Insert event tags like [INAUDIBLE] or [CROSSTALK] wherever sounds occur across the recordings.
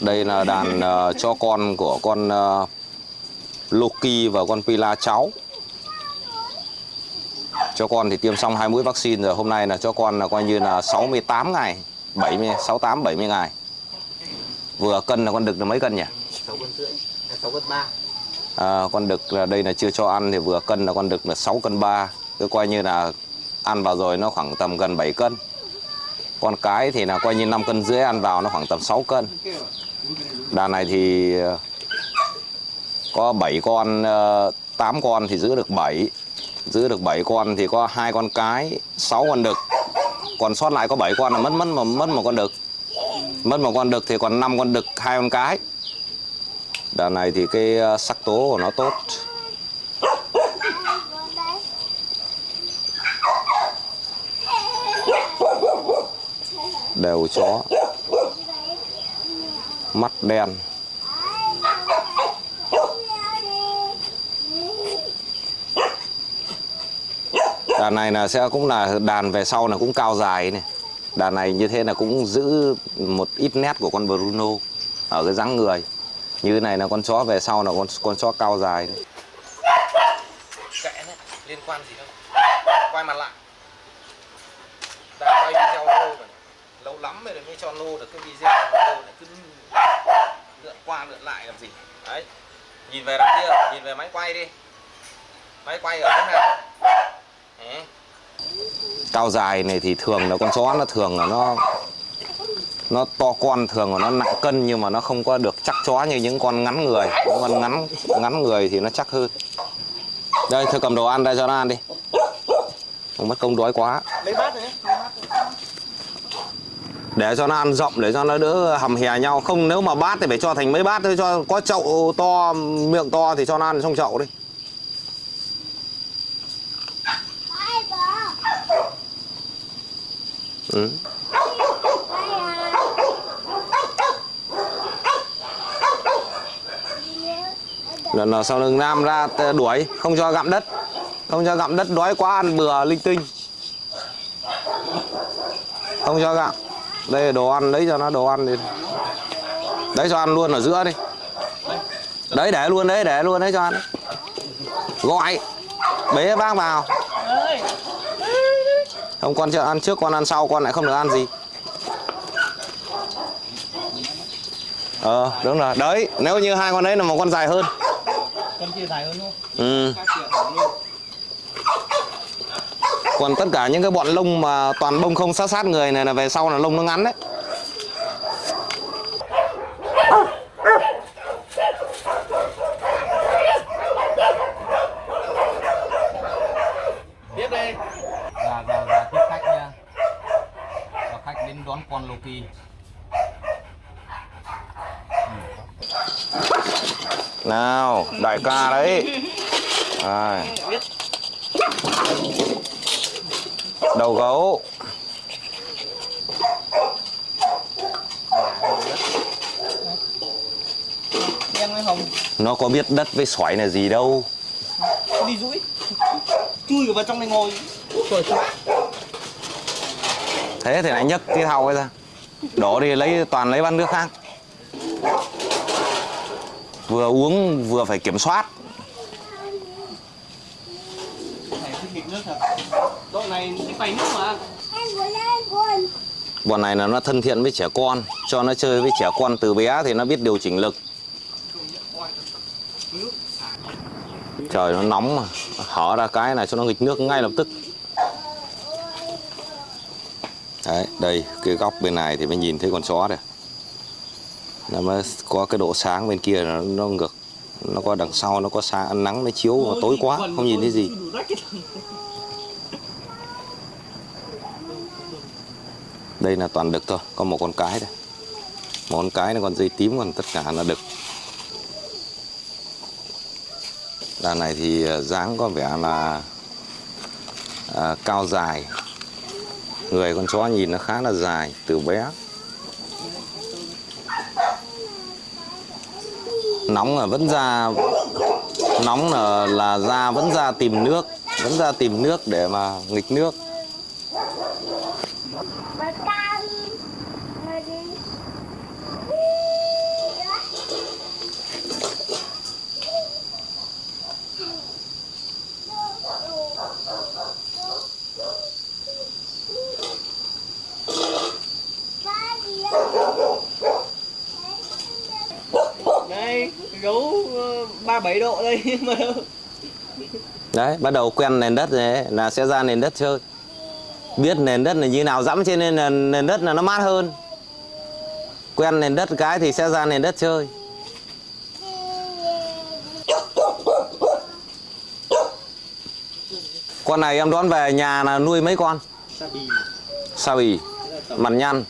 Đây là đàn uh, cho con của con uh, Loki và con Pila cháu. Cho con thì tiêm xong hai mũi vaccine rồi. Hôm nay là cho con là coi như là 68 ngày, 70 68 70 ngày. Vừa cân là con đực là mấy cân nhỉ? 6 cân rưỡi, 6 cân 3. À, con đực là đây là chưa cho ăn thì vừa cân là con đực là 6 cân 3 cứ coi như là ăn vào rồi nó khoảng tầm gần 7 cân con cái thì là coi như 5 cân rưỡi, ăn vào nó khoảng tầm 6 cân. Đàn này thì ờ, có 7 con ờ, 8 con thì giữ được 7 giữ được 7 con thì có hai con cái 6 con đực. Còn sót lại có 7 con là mất mất mà mất một con đực. Mất một con đực thì còn 5 con đực, hai con cái. Đàn này thì cái ờ, sắc tố của nó tốt. Đều chó mắt đen đàn này là sẽ cũng là đàn về sau là cũng cao dài này đàn này như thế là cũng giữ một ít nét của con Bruno ở cái dáng người như này là con chó về sau là con con chó cao dài đấy. Kệ liên quan gì đâu. Quay mặt lại. Đã quay video lô rồi. Lâu lắm rồi mới cho lô được cái video lô này cứ lượn qua lượn lại làm gì. Đấy. Nhìn về đằng kia, nhìn về máy quay đi. Máy quay ở thế nào? Đấy. Cao dài này thì thường là con chó nó thường là nó nó to con thường là nó nặng cân nhưng mà nó không có được chắc chó như những con ngắn người những con ngắn ngắn người thì nó chắc hơn đây thôi cầm đồ ăn đây cho nó ăn đi không mất công đói quá Lấy bát này để cho nó ăn rộng, để cho nó đỡ hầm hè nhau. Không, nếu mà bát thì phải cho thành mấy bát thôi. Cho có chậu to, miệng to thì cho nó ăn trong chậu đi. Ừ. lần nào sau lưng nam ra đuổi, không cho gặm đất. Không cho gặm đất, đói quá, ăn bừa linh tinh. Không cho gặm đây là đồ ăn lấy cho nó đồ ăn đi. Đấy cho ăn luôn ở giữa đi. Đấy để luôn đấy để luôn đấy cho ăn. Gọi. Bế bác vào. Không con cho ăn trước con ăn sau con lại không được ăn gì. Ờ đúng rồi. Đấy nếu như hai con đấy là một con dài hơn. Con kia dài hơn không? ừ. Còn tất cả những cái bọn lông mà toàn bông không sát sát người này là về sau là lông nó ngắn đấy Tiếp đi. Dạ, dạ, dạ, tiếp khách nha. Và khách đến đón con Loki. nào đại ca đấy [LAUGHS] Đây. Đầu gấu nó có biết đất với xoáy là gì đâu Đi rũi. Chui vào trong này ngồi. Trời. thế thì lại nhấc cái thau ấy ra đổ đi lấy toàn lấy bát nước khác vừa uống vừa phải kiểm soát Này thích nghịch nước thật. Độ này thích bày nước mà. bọn này là nó thân thiện với trẻ con cho nó chơi với trẻ con từ bé thì nó biết điều chỉnh lực. Trời nó nóng mà. Hở ra cái này cho nó nghịch nước ngay lập tức. Đấy đây cái góc bên này thì mới nhìn thấy con chó này nó mới có cái độ sáng bên kia nó, nó ngược. Nó có đằng sau nó có sáng nắng nó chiếu tối quá không nhìn thấy gì đây là toàn đực thôi có một con cái đây. Một con cái là con dây tím còn tất cả là đực. Đàn này thì à, dáng có vẻ là à, cao dài. Người con chó nhìn nó khá là dài từ bé. Nóng là vẫn ra nóng là là ra vẫn ra tìm nước vẫn ra tìm nước để mà nghịch nước đây, gấu ờ, ba bảy độ đây, [LAUGHS] mà đấy, bắt đầu quen nền đất này là sẽ ra nền đất chơi biết nền đất là như nào dẫm trên nền, nền, nền đất là nó mát hơn. Quen nền đất cái thì sẽ ra nền đất chơi. Con này em đón về nhà là nuôi mấy con? Sa bì sao bì mặt nhăn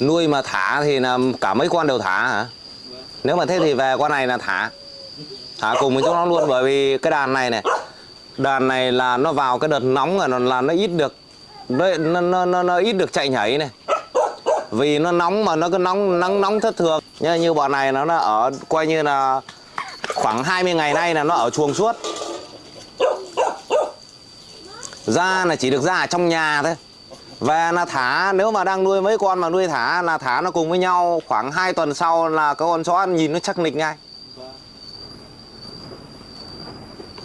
nuôi mà thả thì là cả mấy con đều thả hả? Vâng. nếu mà thế thì về con này là thả. Thả cùng với chúng nó luôn bởi vì cái đàn này này đàn này là nó vào cái đợt nóng là nó là nó ít được nó nó nó, nó, ít được chạy nhảy này. Vì nó nóng mà nó cứ nóng nắng nóng thất thường. Như như bọn này nó là ở coi như là khoảng 20 ngày nay là nó ở chuồng suốt. Ra là chỉ được ra ở trong nhà thôi. Về là thả nếu mà đang nuôi mấy con mà nuôi thả là thả nó cùng với nhau khoảng 2 tuần sau là cái con chó nhìn nó chắc nịch ngay.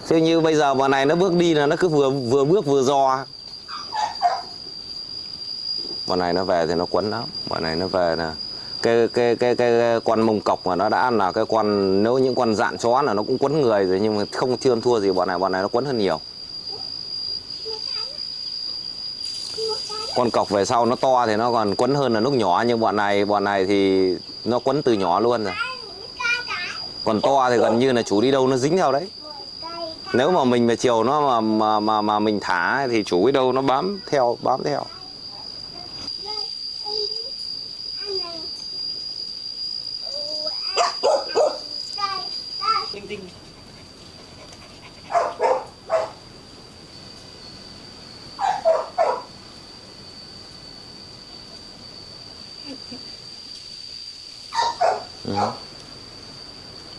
Thế như bây giờ bọn này nó bước đi là nó cứ vừa vừa bước vừa giò Bọn này nó về thì nó quấn lắm. Bọn này nó về là cái cái cái cái con mông cọc mà nó đã là cái con, nếu những con dạn chó là nó cũng quấn người rồi, nhưng mà không chưa thua gì bọn này. Bọn này nó quấn hơn nhiều. Con cọc về sau nó to thì nó còn quấn hơn là lúc nhỏ, nhưng bọn này bọn này thì nó quấn từ nhỏ luôn rồi. Còn to thì gần như là chủ đi đâu nó dính theo đấy nếu mà mình mà chiều nó mà mà mà, mà mình thả thì chủ ấy đâu nó bám theo bám theo. Tinh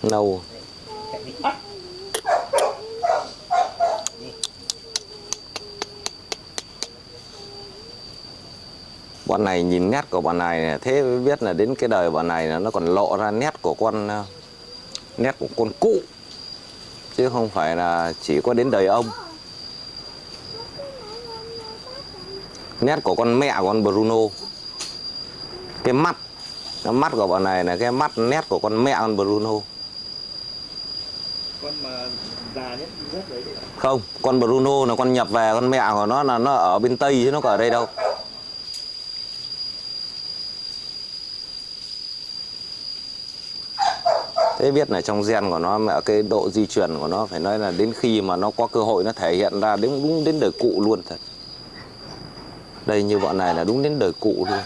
nâu à? Bọn này nhìn nét của bọn này thế mới biết là đến cái đời bọn này là nó còn lộ ra nét của con ờ, nét của con cụ. Chứ không phải là chỉ có đến đời ông. Nét của con mẹ của con Bruno. Cái mắt cái mắt của bọn này là cái mắt nét của con mẹ con Bruno. Con mà già nhất rất đấy không con Bruno là con nhập về con mẹ của nó là nó ở bên tây chứ nó có ở đây đâu thế biết là trong gen của nó mẹ cái độ di truyền của nó, phải nói là đến khi mà nó có cơ hội nó thể hiện ra đến, đúng đến đời cụ luôn thật. Đây như bọn này là đúng đến đời cụ luôn.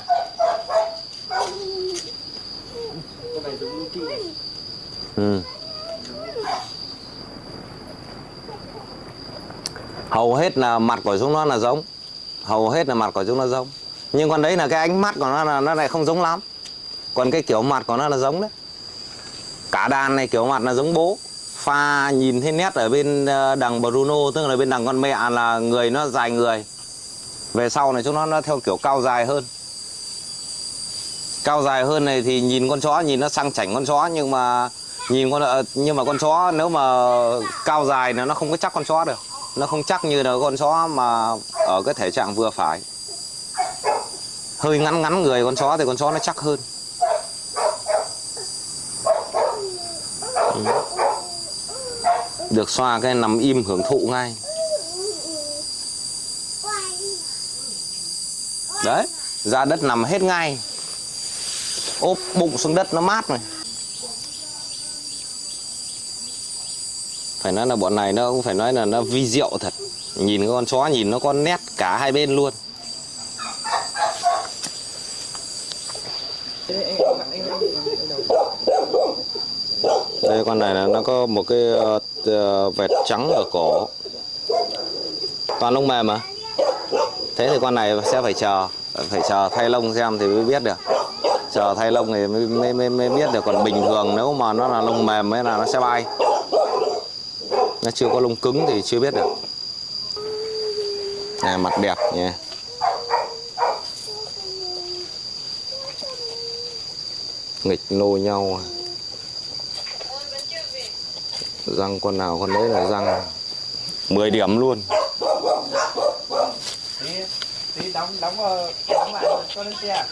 Ừ. hầu hết là mặt của chúng nó là giống. Hầu hết là mặt của chúng nó giống. Nhưng còn đấy là cái ánh mắt của nó là nó lại không giống lắm. Còn cái kiểu mặt của nó là giống đấy cả đàn này kiểu mặt là giống bố. Pha nhìn thấy nét ở bên ờ, đằng Bruno, tức là bên đằng con mẹ là người nó dài người. Về sau này chúng nó nó theo kiểu cao dài hơn. Cao dài hơn này thì nhìn con chó, nhìn nó sang chảnh con chó, nhưng mà nhìn con ờ, nhưng mà con chó nếu mà cao dài là nó không có chắc con chó được. Nó không chắc như là con chó mà ở cái thể trạng vừa phải. Hơi ngắn ngắn người con chó thì con chó nó chắc hơn. Được xoa cái nằm im hưởng thụ ngay. Đấy ra đất nằm hết ngay. Ốp bụng xuống đất nó mát này phải nói là bọn này nó cũng phải nói là nó vi diệu thật. Nhìn con chó nhìn nó có nét cả hai bên luôn. Đây, con này là nó có một cái ờ, Ờ, vẹt vệt trắng ở cổ. Toàn lông mềm mà. Thế thì con này sẽ phải chờ phải chờ thay lông xem thì mới biết được. Chờ thay lông thì mới, mới, mới, mới biết được. Còn bình thường nếu mà nó là lông mềm ấy là nó sẽ bay. Nó chưa có lông cứng thì chưa biết được. Này mặt đẹp nhé nghịch lôi nhau à răng con nào con đấy là răng 10 điểm luôn. Tí tí đóng đóng vào đóng lại cho lên xe.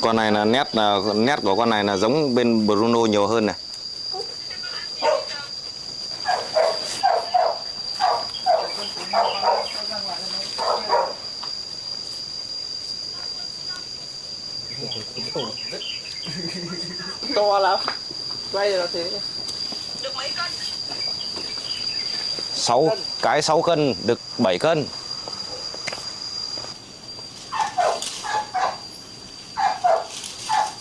Con này là nét là nét của con này là giống bên Bruno nhiều hơn này [LAUGHS] to lắm. Quay rồi thế. Sáu cái 6 cân được 7 cân.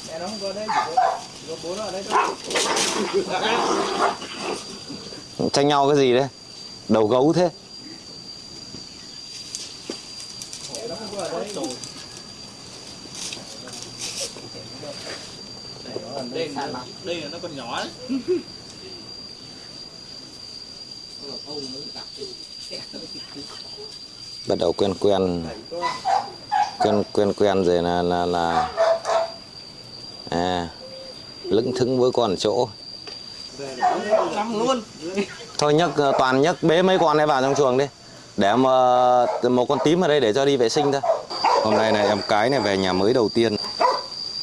Mẹ nó không có đây có, chỉ có bố nó ở đây thôi. Tranh nhau cái gì đấy? Đầu gấu thế mẹ nó không có ở đây đây là đây là nó còn nhỏ đấy bắt đầu quen quen. Quen quen quen rồi là là là. À lững thững với con ở chỗ. Luôn thôi nhấc ờ, toàn nhấc bế mấy con này vào trong chuồng đi. Để mà một con tím ở đây để cho đi vệ sinh thôi. Hôm nay này em cái này về nhà mới đầu tiên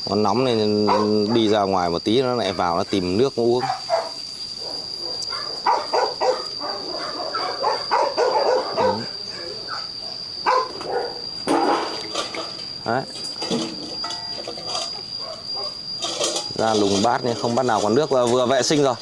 nó nóng nên đi ra ngoài một tí, nó lại vào nó tìm nước uống Đấy. ra lùng bát nhưng không bát nào còn nước và vừa vệ sinh rồi